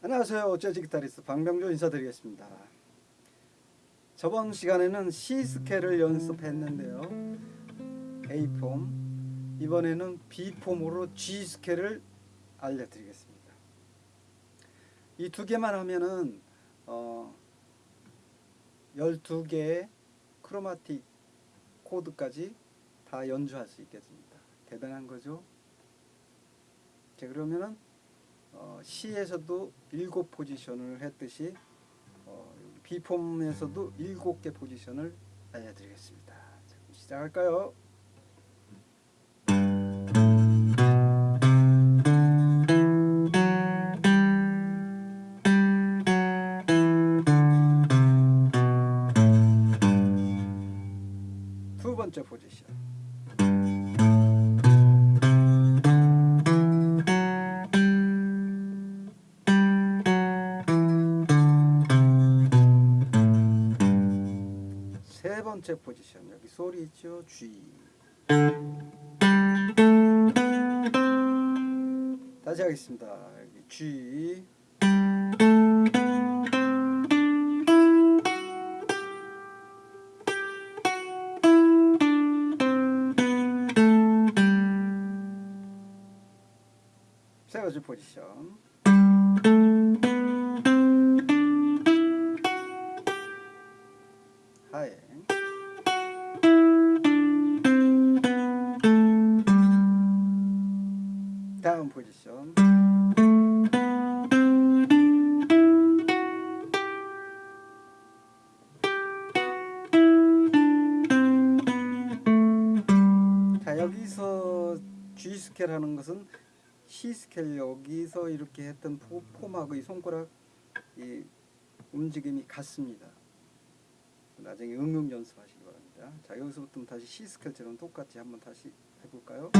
안녕하세요. 재즈 기타리스트 박명조 인사드리겠습니다. 저번 시간에는 C 스케일을 연습했는데요. A 폼, 이번에는 B 폼으로 G 스케일을 알려드리겠습니다. 이 두 개만 하면은 어, 12개의 크로마틱 코드까지 다 연주할 수 있겠습니다. 대단한 거죠? 자 그러면은 어, C에서도 일곱 포지션을 했듯이 어, B 폼에서도 일곱 개 포지션을 알려드리겠습니다. 자, 시작할까요? 두 번째 포지션. 번째 포지션 여기 소리 있죠? G. 다시 하겠습니다. 여기 G. 세 번째 포지션 다음 포지션 자 여기서 G 스케일 하는 것은 C 스케일 여기서 이렇게 했던 포, 폼하고 이 손가락 이 움직임이 같습니다. 나중에 응용 연습하시기 바랍니다. 자 여기서부터 다시 C 스케일처럼 똑같이 한번 다시 해볼까요?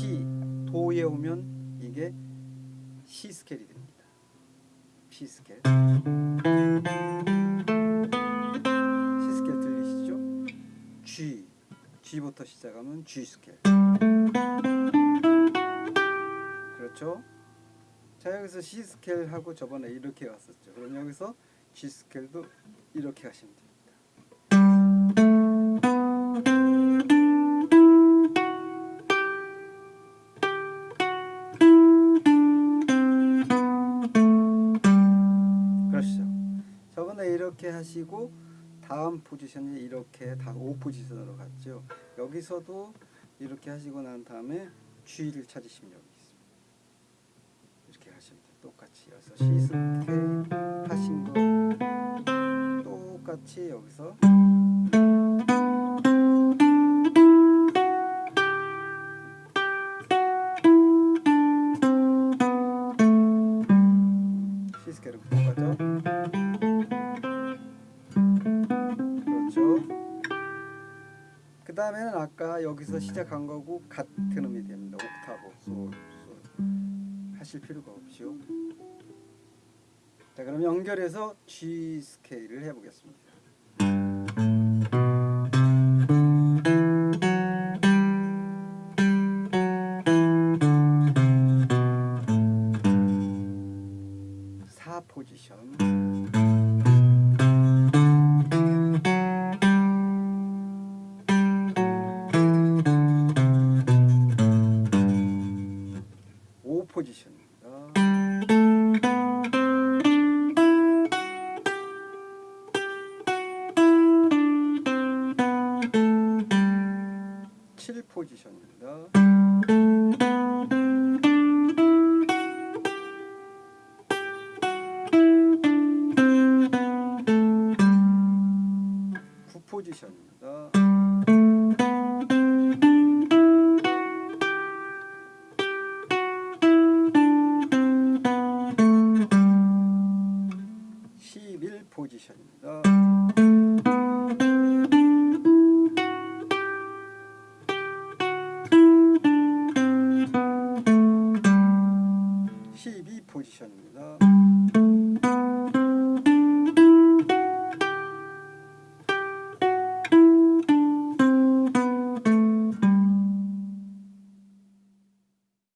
C 도에 오면 이게 C 스케일이 됩니다. C 스케일. C 스케일 들리시죠? G G부터 시작하면 G 스케일. 그렇죠? 자 여기서 C 스케일 하고 저번에 이렇게 왔었죠. 그럼 여기서 G 스케일도 이렇게 하시면 됩니다. 이렇게 하시고 다음 포지션이 이렇게 다 5포지션으로 갔죠. 여기서도 이렇게 하시고 난 다음에 G를 찾으시면 여기 있습니다. 이렇게 하시면 돼요. 똑같이 여기서 C 스케일 하신 거 똑같이 여기서 그 다음에는 아까 여기서 시작한 거고 같은 음이 됩니다. 옥타브, 솔, 솔 하실 필요가 없죠. 자 그럼 연결해서 G 스케일을 해보겠습니다. 7 포지션입니다. 포지션입니다. 11 포지션입니다.